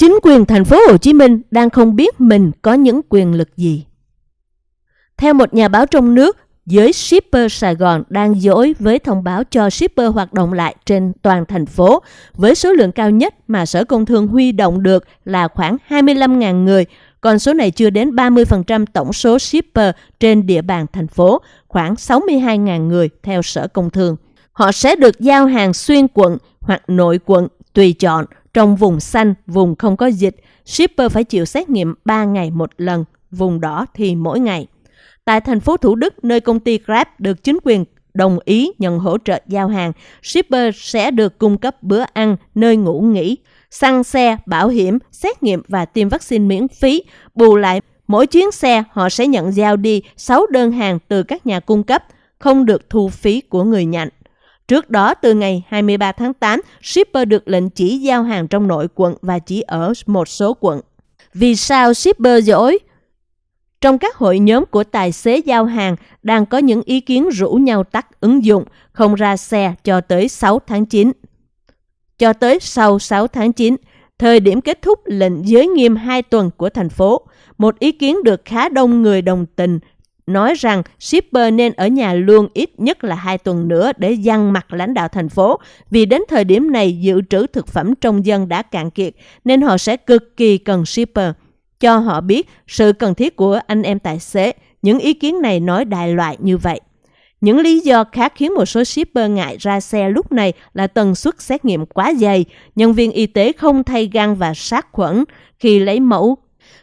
Chính quyền thành phố Hồ Chí Minh đang không biết mình có những quyền lực gì. Theo một nhà báo trong nước, giới shipper Sài Gòn đang dối với thông báo cho shipper hoạt động lại trên toàn thành phố với số lượng cao nhất mà Sở Công Thương huy động được là khoảng 25.000 người, còn số này chưa đến 30% tổng số shipper trên địa bàn thành phố, khoảng 62.000 người theo Sở Công Thương. Họ sẽ được giao hàng xuyên quận hoặc nội quận tùy chọn. Trong vùng xanh, vùng không có dịch, shipper phải chịu xét nghiệm 3 ngày một lần, vùng đỏ thì mỗi ngày. Tại thành phố Thủ Đức, nơi công ty Grab được chính quyền đồng ý nhận hỗ trợ giao hàng, shipper sẽ được cung cấp bữa ăn, nơi ngủ nghỉ, xăng xe, bảo hiểm, xét nghiệm và tiêm vaccine miễn phí. Bù lại, mỗi chuyến xe họ sẽ nhận giao đi 6 đơn hàng từ các nhà cung cấp, không được thu phí của người nhận. Trước đó, từ ngày 23 tháng 8, shipper được lệnh chỉ giao hàng trong nội quận và chỉ ở một số quận. Vì sao shipper dối? Trong các hội nhóm của tài xế giao hàng đang có những ý kiến rủ nhau tắt ứng dụng không ra xe cho tới 6 tháng 9. Cho tới sau 6 tháng 9, thời điểm kết thúc lệnh giới nghiêm 2 tuần của thành phố, một ý kiến được khá đông người đồng tình nói rằng shipper nên ở nhà luôn ít nhất là hai tuần nữa để dằn mặt lãnh đạo thành phố vì đến thời điểm này dự trữ thực phẩm trong dân đã cạn kiệt nên họ sẽ cực kỳ cần shipper. Cho họ biết sự cần thiết của anh em tài xế, những ý kiến này nói đại loại như vậy. Những lý do khác khiến một số shipper ngại ra xe lúc này là tần suất xét nghiệm quá dày, nhân viên y tế không thay găng và sát khuẩn khi lấy mẫu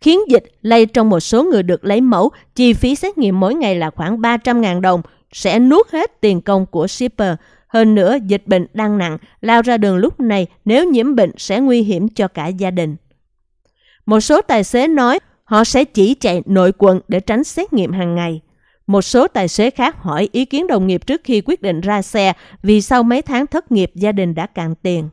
khiến dịch lây trong một số người được lấy mẫu, chi phí xét nghiệm mỗi ngày là khoảng 300.000 đồng, sẽ nuốt hết tiền công của shipper. Hơn nữa, dịch bệnh đang nặng, lao ra đường lúc này nếu nhiễm bệnh sẽ nguy hiểm cho cả gia đình. Một số tài xế nói họ sẽ chỉ chạy nội quận để tránh xét nghiệm hàng ngày. Một số tài xế khác hỏi ý kiến đồng nghiệp trước khi quyết định ra xe vì sau mấy tháng thất nghiệp gia đình đã cạn tiền.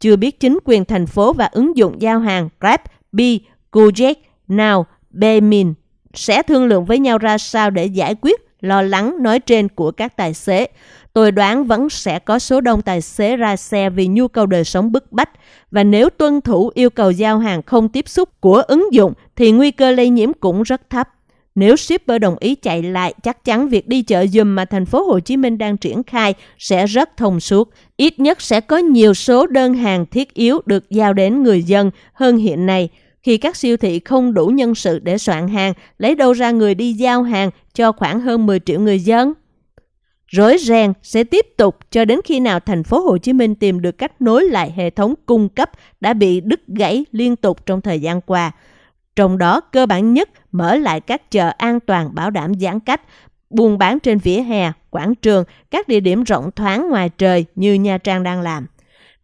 Chưa biết chính quyền thành phố và ứng dụng giao hàng Grab, Bi Kujek, Now, Bemin sẽ thương lượng với nhau ra sao để giải quyết lo lắng nói trên của các tài xế. Tôi đoán vẫn sẽ có số đông tài xế ra xe vì nhu cầu đời sống bức bách và nếu tuân thủ yêu cầu giao hàng không tiếp xúc của ứng dụng thì nguy cơ lây nhiễm cũng rất thấp. Nếu shipper đồng ý chạy lại, chắc chắn việc đi chợ dùm mà thành phố Hồ Chí Minh đang triển khai sẽ rất thông suốt. Ít nhất sẽ có nhiều số đơn hàng thiết yếu được giao đến người dân hơn hiện nay khi các siêu thị không đủ nhân sự để soạn hàng, lấy đâu ra người đi giao hàng cho khoảng hơn 10 triệu người dân? Rối ren sẽ tiếp tục cho đến khi nào thành phố Hồ Chí Minh tìm được cách nối lại hệ thống cung cấp đã bị đứt gãy liên tục trong thời gian qua. Trong đó cơ bản nhất mở lại các chợ an toàn bảo đảm giãn cách, buôn bán trên vỉa hè, quảng trường, các địa điểm rộng thoáng ngoài trời như Nha Trang đang làm.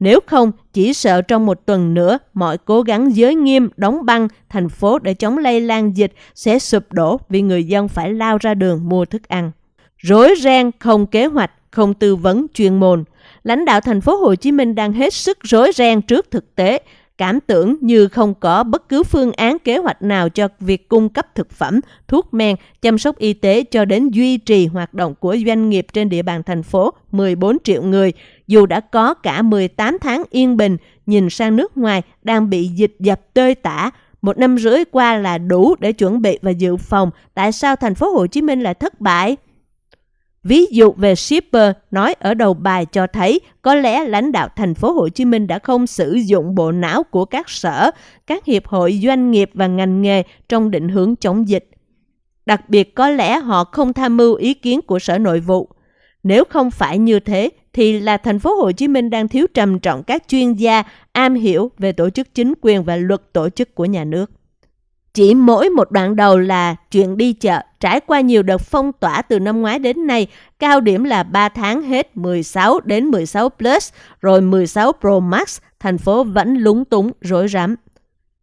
Nếu không, chỉ sợ trong một tuần nữa, mọi cố gắng giới nghiêm, đóng băng thành phố để chống lây lan dịch sẽ sụp đổ vì người dân phải lao ra đường mua thức ăn. Rối ren, không kế hoạch, không tư vấn chuyên môn. Lãnh đạo thành phố Hồ Chí Minh đang hết sức rối ren trước thực tế, cảm tưởng như không có bất cứ phương án kế hoạch nào cho việc cung cấp thực phẩm, thuốc men, chăm sóc y tế cho đến duy trì hoạt động của doanh nghiệp trên địa bàn thành phố 14 triệu người, dù đã có cả 18 tháng yên bình, nhìn sang nước ngoài đang bị dịch dập tơi tả, một năm rưỡi qua là đủ để chuẩn bị và dự phòng, tại sao thành phố Hồ Chí Minh lại thất bại? Ví dụ về shipper nói ở đầu bài cho thấy có lẽ lãnh đạo thành phố Hồ Chí Minh đã không sử dụng bộ não của các sở, các hiệp hội doanh nghiệp và ngành nghề trong định hướng chống dịch. Đặc biệt có lẽ họ không tham mưu ý kiến của Sở Nội vụ. Nếu không phải như thế thì là thành phố Hồ Chí Minh đang thiếu trầm trọng các chuyên gia am hiểu về tổ chức chính quyền và luật tổ chức của nhà nước. Chỉ mỗi một đoạn đầu là chuyện đi chợ, trải qua nhiều đợt phong tỏa từ năm ngoái đến nay, cao điểm là 3 tháng hết 16 đến 16 Plus, rồi 16 Pro Max, thành phố vẫn lúng túng, rối rắm.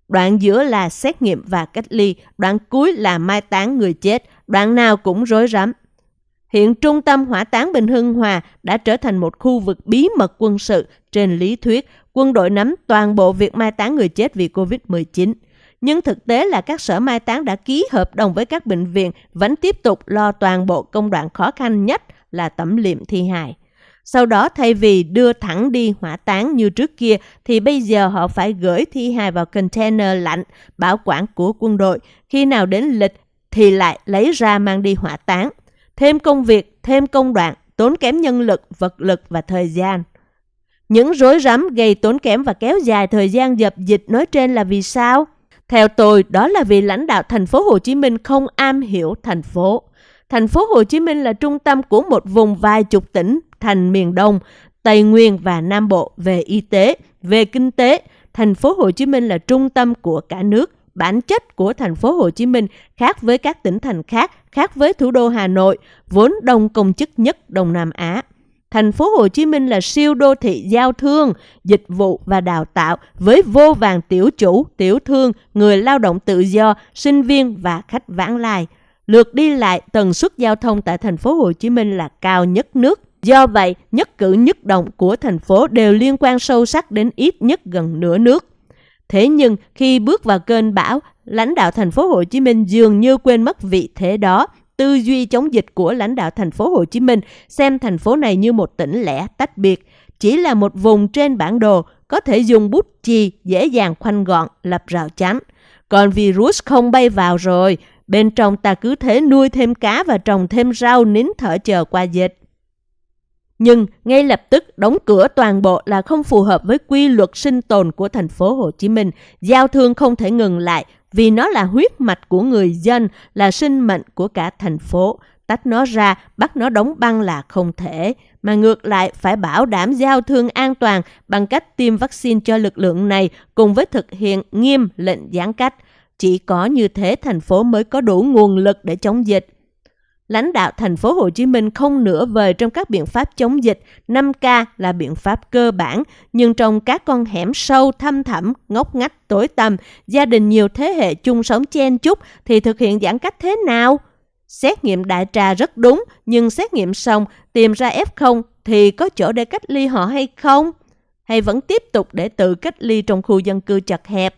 Đoạn giữa là xét nghiệm và cách ly, đoạn cuối là mai táng người chết, đoạn nào cũng rối rắm. Hiện trung tâm hỏa táng Bình Hưng Hòa đã trở thành một khu vực bí mật quân sự. Trên lý thuyết, quân đội nắm toàn bộ việc mai táng người chết vì COVID-19. Nhưng thực tế là các sở mai táng đã ký hợp đồng với các bệnh viện vẫn tiếp tục lo toàn bộ công đoạn khó khăn nhất là tẩm liệm thi hài. Sau đó thay vì đưa thẳng đi hỏa táng như trước kia thì bây giờ họ phải gửi thi hài vào container lạnh bảo quản của quân đội. Khi nào đến lịch thì lại lấy ra mang đi hỏa táng. Thêm công việc, thêm công đoạn, tốn kém nhân lực, vật lực và thời gian. Những rối rắm gây tốn kém và kéo dài thời gian dập dịch nói trên là vì sao? Theo tôi, đó là vì lãnh đạo thành phố Hồ Chí Minh không am hiểu thành phố. Thành phố Hồ Chí Minh là trung tâm của một vùng vài chục tỉnh thành miền Đông, Tây Nguyên và Nam Bộ về y tế, về kinh tế. Thành phố Hồ Chí Minh là trung tâm của cả nước. Bản chất của thành phố Hồ Chí Minh khác với các tỉnh thành khác, khác với thủ đô Hà Nội, vốn đông công chức nhất Đông Nam Á. Thành phố Hồ Chí Minh là siêu đô thị giao thương, dịch vụ và đào tạo với vô vàng tiểu chủ, tiểu thương, người lao động tự do, sinh viên và khách vãng lai. Lượt đi lại tần suất giao thông tại thành phố Hồ Chí Minh là cao nhất nước. Do vậy, nhất cử nhất động của thành phố đều liên quan sâu sắc đến ít nhất gần nửa nước. Thế nhưng khi bước vào cơn bão, lãnh đạo thành phố Hồ Chí Minh dường như quên mất vị thế đó. Tư duy chống dịch của lãnh đạo thành phố Hồ Chí Minh xem thành phố này như một tỉnh lẻ tách biệt, chỉ là một vùng trên bản đồ có thể dùng bút chì dễ dàng khoanh gọn lập rào chắn. Còn virus không bay vào rồi, bên trong ta cứ thế nuôi thêm cá và trồng thêm rau nín thở chờ qua dịch. Nhưng ngay lập tức đóng cửa toàn bộ là không phù hợp với quy luật sinh tồn của thành phố Hồ Chí Minh. Giao thương không thể ngừng lại vì nó là huyết mạch của người dân, là sinh mệnh của cả thành phố. Tách nó ra, bắt nó đóng băng là không thể, mà ngược lại phải bảo đảm giao thương an toàn bằng cách tiêm vaccine cho lực lượng này cùng với thực hiện nghiêm lệnh giãn cách. Chỉ có như thế thành phố mới có đủ nguồn lực để chống dịch lãnh đạo thành phố Hồ Chí Minh không nửa vời trong các biện pháp chống dịch, 5K là biện pháp cơ bản, nhưng trong các con hẻm sâu thăm thẳm, ngóc ngách, tối tăm, gia đình nhiều thế hệ chung sống chen chúc thì thực hiện giãn cách thế nào? Xét nghiệm đại trà rất đúng, nhưng xét nghiệm xong tìm ra F0 thì có chỗ để cách ly họ hay không? Hay vẫn tiếp tục để tự cách ly trong khu dân cư chật hẹp?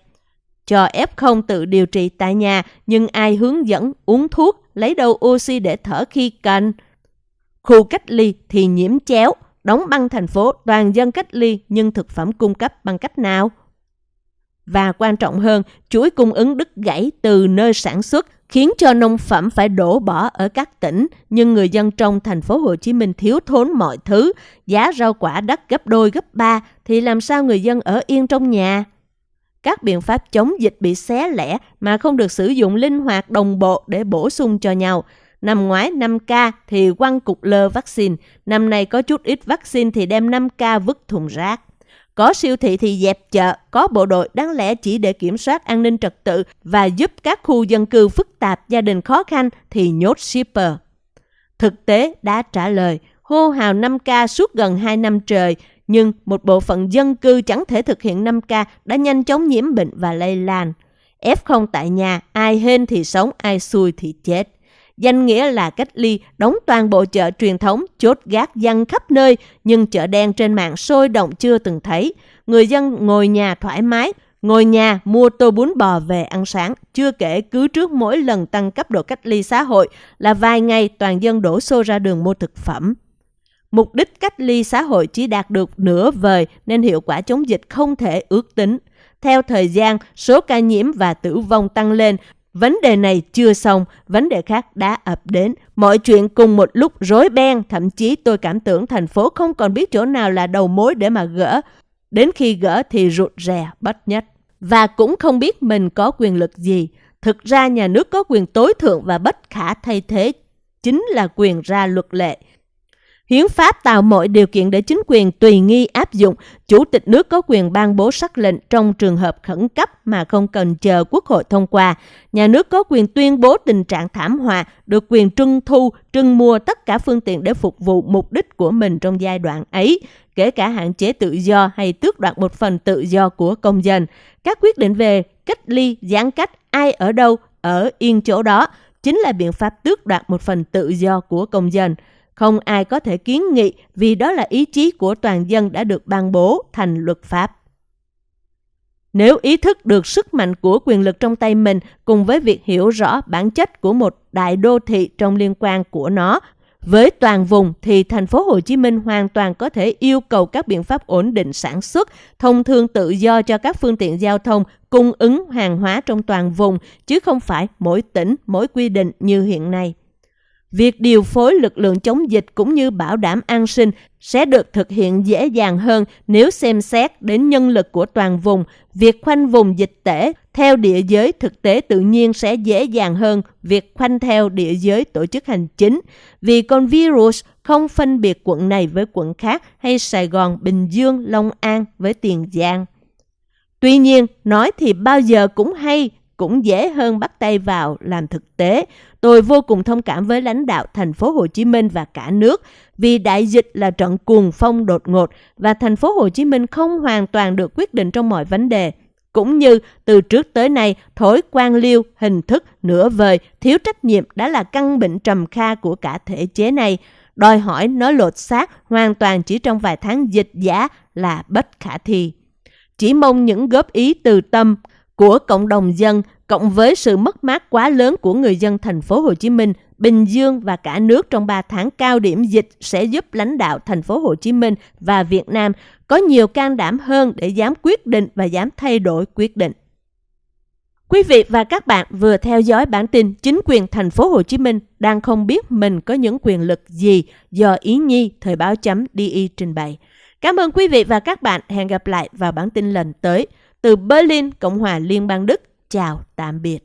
Cho F0 tự điều trị tại nhà nhưng ai hướng dẫn uống thuốc lấy đâu oxy để thở khi cần. Khu cách ly thì nhiễm chéo, đóng băng thành phố toàn dân cách ly nhưng thực phẩm cung cấp bằng cách nào? Và quan trọng hơn, chuỗi cung ứng đứt gãy từ nơi sản xuất khiến cho nông phẩm phải đổ bỏ ở các tỉnh, nhưng người dân trong thành phố Hồ Chí Minh thiếu thốn mọi thứ, giá rau quả đắt gấp đôi gấp ba thì làm sao người dân ở yên trong nhà? Các biện pháp chống dịch bị xé lẻ mà không được sử dụng linh hoạt đồng bộ để bổ sung cho nhau. Năm ngoái 5K thì quăng cục lơ vaccine, năm nay có chút ít vaccine thì đem 5K vứt thùng rác. Có siêu thị thì dẹp chợ, có bộ đội đáng lẽ chỉ để kiểm soát an ninh trật tự và giúp các khu dân cư phức tạp, gia đình khó khăn thì nhốt shipper. Thực tế đã trả lời, hô hào 5K suốt gần 2 năm trời, nhưng một bộ phận dân cư chẳng thể thực hiện 5K đã nhanh chóng nhiễm bệnh và lây lan. F0 tại nhà, ai hên thì sống, ai xui thì chết. Danh nghĩa là cách ly, đóng toàn bộ chợ truyền thống, chốt gác dân khắp nơi, nhưng chợ đen trên mạng sôi động chưa từng thấy. Người dân ngồi nhà thoải mái, ngồi nhà mua tô bún bò về ăn sáng. Chưa kể cứ trước mỗi lần tăng cấp độ cách ly xã hội là vài ngày toàn dân đổ xô ra đường mua thực phẩm. Mục đích cách ly xã hội chỉ đạt được nửa vời nên hiệu quả chống dịch không thể ước tính. Theo thời gian, số ca nhiễm và tử vong tăng lên. Vấn đề này chưa xong, vấn đề khác đã ập đến. Mọi chuyện cùng một lúc rối beng, thậm chí tôi cảm tưởng thành phố không còn biết chỗ nào là đầu mối để mà gỡ. Đến khi gỡ thì rụt rè, bất nhất. Và cũng không biết mình có quyền lực gì. Thực ra nhà nước có quyền tối thượng và bất khả thay thế, chính là quyền ra luật lệ. Hiến pháp tạo mọi điều kiện để chính quyền tùy nghi áp dụng. Chủ tịch nước có quyền ban bố sắc lệnh trong trường hợp khẩn cấp mà không cần chờ quốc hội thông qua. Nhà nước có quyền tuyên bố tình trạng thảm họa, được quyền trưng thu, trưng mua tất cả phương tiện để phục vụ mục đích của mình trong giai đoạn ấy, kể cả hạn chế tự do hay tước đoạt một phần tự do của công dân. Các quyết định về cách ly, giãn cách, ai ở đâu, ở yên chỗ đó, chính là biện pháp tước đoạt một phần tự do của công dân. Không ai có thể kiến nghị vì đó là ý chí của toàn dân đã được ban bố thành luật pháp. Nếu ý thức được sức mạnh của quyền lực trong tay mình cùng với việc hiểu rõ bản chất của một đại đô thị trong liên quan của nó Với toàn vùng thì thành phố Hồ Chí Minh hoàn toàn có thể yêu cầu các biện pháp ổn định sản xuất, thông thương tự do cho các phương tiện giao thông cung ứng hàng hóa trong toàn vùng chứ không phải mỗi tỉnh mỗi quy định như hiện nay. Việc điều phối lực lượng chống dịch cũng như bảo đảm an sinh sẽ được thực hiện dễ dàng hơn nếu xem xét đến nhân lực của toàn vùng. Việc khoanh vùng dịch tễ theo địa giới thực tế tự nhiên sẽ dễ dàng hơn việc khoanh theo địa giới tổ chức hành chính, vì con virus không phân biệt quận này với quận khác hay Sài Gòn, Bình Dương, Long An với Tiền Giang. Tuy nhiên, nói thì bao giờ cũng hay, cũng dễ hơn bắt tay vào làm thực tế. Tôi vô cùng thông cảm với lãnh đạo thành phố Hồ Chí Minh và cả nước vì đại dịch là trận cuồng phong đột ngột và thành phố Hồ Chí Minh không hoàn toàn được quyết định trong mọi vấn đề. Cũng như từ trước tới nay, thói quan liêu, hình thức, nửa vời, thiếu trách nhiệm đã là căn bệnh trầm kha của cả thể chế này. Đòi hỏi nó lột xác hoàn toàn chỉ trong vài tháng dịch giá là bất khả thi. Chỉ mong những góp ý từ tâm của cộng đồng dân cộng với sự mất mát quá lớn của người dân thành phố Hồ Chí Minh, Bình Dương và cả nước trong 3 tháng cao điểm dịch sẽ giúp lãnh đạo thành phố Hồ Chí Minh và Việt Nam có nhiều can đảm hơn để dám quyết định và dám thay đổi quyết định. Quý vị và các bạn vừa theo dõi bản tin chính quyền thành phố Hồ Chí Minh đang không biết mình có những quyền lực gì do Ý Nhi thời báo chấm DI trình bày. Cảm ơn quý vị và các bạn. Hẹn gặp lại vào bản tin lần tới. Từ Berlin, Cộng hòa Liên bang Đức. Chào, tạm biệt.